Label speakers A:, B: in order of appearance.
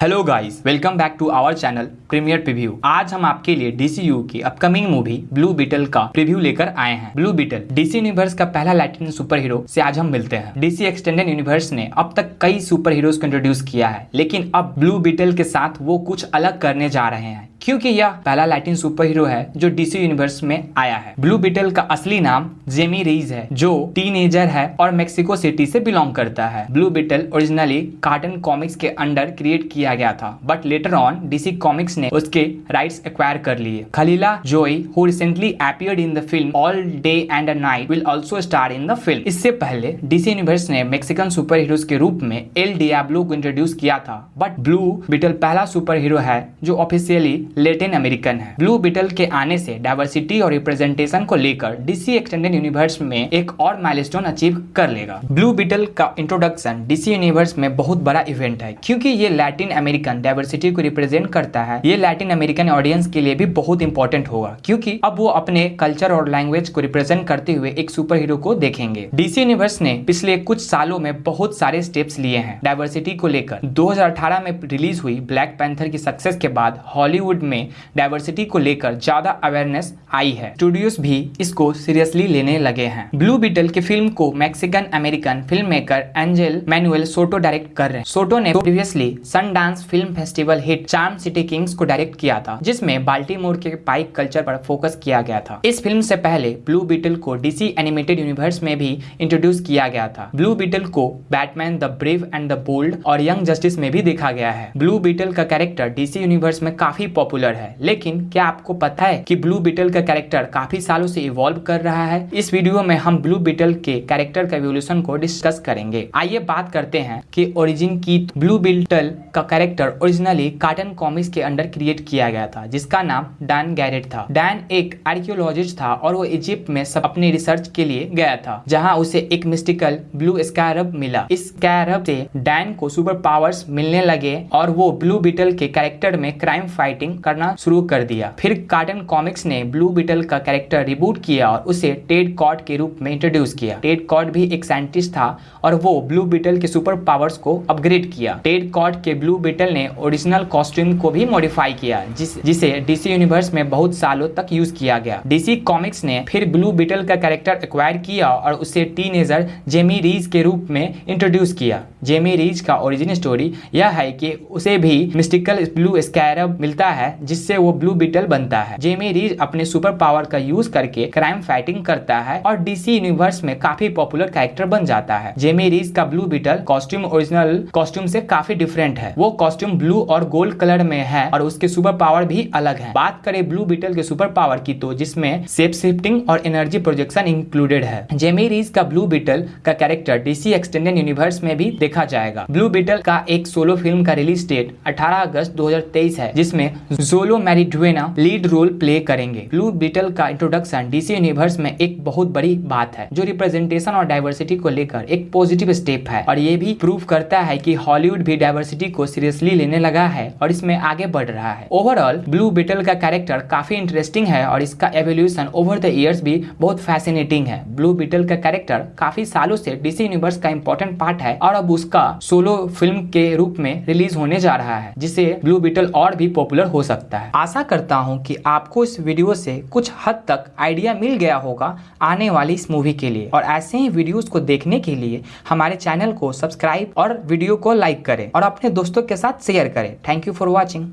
A: Hello guys welcome back to our channel premier preview आज हम आपके लिए डीसीयू की अपकमिंग मूवी ब्लू बीटल का प्रीव्यू लेकर आए हैं। ब्लू बीटल डीसी यूनिवर्स का पहला लैटिन सुपर हीरो से आज हम मिलते हैं। डीसी एक्सटेंडेड यूनिवर्स ने अब तक कई सुपर हीरोज को इंट्रोड्यूस किया है, लेकिन अब ब्लू बीटल के साथ वो कुछ अलग करने जा रहे हैं। क्योंकि यह पहला लैटिन सुपर हीरो है जो डीसी यूनिवर्स में आया है। ब्लू बीटल का असली नाम जेमी रीज है, जो टीनेजर है और मेक्सिको सिटी से बिलोंग करता है। Blue Beetle originally Charlton Comics के अंडर क्रिएट किया गया था but later on DC Comics ने उसके राइट्स एक्वायर कर लिए। खलीला जोई who recently appeared in the film All Day and Night will also star in the film इससे पहले डीसी यूनिवर्स ने मेक्सिकन सुपर हीरोज के रूप में एल डियाब्लो को इंट्रोड्यूस किया था बट ब्लू बिटल पहला सुपर हीरो है जो ऑफिशियली लेटिन अमेरिकन है। ब्लू बिटल के आने से डाइवर्सिटी और रिप्रेजेंटेशन को लेकर डीसी एक्सटेंडेड यूनिवर्स में एक और माइलस्टोन अचीव कर लेगा। ब्लू बिटल का इंट्रोडक्शन डीसी यूनिवर्स में बहुत बड़ा इवेंट है, क्योंकि ये लैटिन अमेरिकन डाइवर्सिटी को रिप्रेजेंट करता है। ये लैटिन अमेरिकन ऑडियंस के लिए भी बहुत इंपॉर्टेंट होगा, क्योंकि अब वो अपने कल्चर और लैंग्वेज को रिप्रेजेंट करते हुए एक सुपर हीरो को देखेंगे। डीसी यूनिवर्स ने पिछले कुछ सालों में बहुत सारे स्टेप्स लिए हैं। डाइवर्सिटी को लेकर 2018 में रिलीज़ हुई ब्लैक पैंथर की सक्सेस के बाद हॉलीवुड में डाइवर्सिटी को लेकर ज़्यादा अवेयरनेस आई है। स्टूडियोज भी इसको सीरियसली लेने लगे हैं। ब्लू बीटल की फ़िल्म को Mexican American film maker Angel Manuel Soto direct कर रहे हैं। सोटो ने previously Sundance film festival hit Charm City Kings को डायरेक्ट किया था, जिसमें बाल्टीमोर के पाइक कल्चर पर फोकस किया गया था। इस फ़िल्म से पहले ब्लू बीटल को डीसी एनिमेटेड यूनिवर्स में भी इंट्रोड्यूस किया गया था। ब्लू बीटल को Batman the brave and the bold और यंग जस्टिस में भी देखा गया है। ब्लू बीटल का कैरेक्टर डीसी यूनिवर्स में काफ़ी पॉपुलर है। लेकिन क्या आपको पता है कि ब्लू बीटल का कैरेक्टर काफ़ी सालों से इवॉल्व कर रहा है? इस वीडियो में हम ब्लू बीटल के कैरेक्टर का एवोल्यूशन को डिस्कस करेंगे। आइए बात करते हैं कि ओरिजिन की ब्लू बीटल का कैरेक्टर ओरिजिनली कार्टन कॉमिक्स के अंडर क्रिएट किया गया था, जिसका नाम डैन गैरेट था। डैन एक आर्कियोलॉजिस्ट था और वो इजिप्ट में सब अपने रिसर्च के लिए गया था, जहाँ उसे एक मिस्टिकल ब्लू स्कैरब मिला। इस स्कैरब से डैन को सुपर पावर्स मिलने लगे और वो ब्लू बीटल के कैरेक्टर में क्राइम फाइटिंग करना शुरू कर दिया। फिर कार्टन कॉमिक्स ने ब्लू बिटल का कैरेक्टर रिबूट किया और उसे टेड कॉड के रूप में इंट्रोड्यूस किया। टेड कॉड भी एक साइंटिस्ट था और वो ब्लू बिटल के सुपर पावर्स को अपग्रेड किया। टेड कॉड के ब्लू बिटल ने ओरिजिनल कॉस्ट्यूम को भी मॉडिफाई किया, जिस, जिसे डीसी यूनिवर्स में बहुत सालों तक यूज़ किया गया। डीसी कॉमिक्स ने फिर ब्लू बिटल का कैरेक्टर एक्वायर किया और उसे टीनेजर जेमी रीज के रूप में इंट्रोड्यूस किया। जेमी रीज का ओरिजिन स्टोरी यह है कि उसे भी मिस्टिकल ब्लू स्कैरब मिलता है जिससे वो ब्लू बीटल बनता है। जेमी रीज अपने सुपर पावर का यूज़ करके क्राइम फाइटिंग करता है और डीसी यूनिवर्स में काफ़ी पॉपुलर कैरेक्टर बन जाता है। जेमी रीज का blue beetle costume original costume से काफ़ी डिफरेंट है। वो कॉस्ट्यूम ब्लू और गोल्ड कलर में है और उसके सुपर पावर भी अलग है। बात करें ब्लू बीटल के सुपर पावर की तो जिसमें सेप शिफ्टिंग और एनर्जी प्रोजेक्शन इंक्लूडेड है। जेमी रीज का ब्लू बीटल का कैरेक्टर डीसी एक्सटेंडेड यूनिवर्स में भी देखा जाएगा। ब्लू बीटल का एक सोलो फ़िल्म का रिलीज़ डेट 18 अगस्त 2023 है, जिसमें Xolo Maridueña lead role play करेंगे। ब्लू बीटल का इंट्रोडक्शन डीसी यूनिवर्स में एक बहुत बड़ी बात है, जो रिप्रेजेंटेशन और डाइवर्सिटी को लेकर एक पॉजिटिव स्टेप है। और ये भी प्रूव करता है कि हॉलीवुड भी डाइवर्सिटी को सीरियसली लेने लगा है और इसमें आगे बढ़ रहा है। ओवरऑल ब्लू बीटल का कैरेक्टर काफ़ी इंटरेस्टिंग है और इसका एवोल्यूशन ओवर द ईयर्स भी बहुत फैसिनेटिंग है। ब्लू बीटल का कैरेक्टर काफ़ी सालों से डीसी यूनिवर्स का इंपॉर्टेंट पार्ट है और अब उसका सोलो फ़िल्म के रूप में रिलीज़ होने जा रहा है, जिससे ब्लू बीटल और भी पॉपुलर हो सकता है। आशा करता हूँ कि आपको इस वीडियो से कुछ हद तक आइडिया मिल गया होगा आने वाली इस मूवी के लिए। और ऐसे ही वीडियोस को देखने के लिए हमारे चैनल को सब्सक्राइब और वीडियो को लाइक करें और अपने दोस्तों के साथ शेयर करें। Thank you for watching.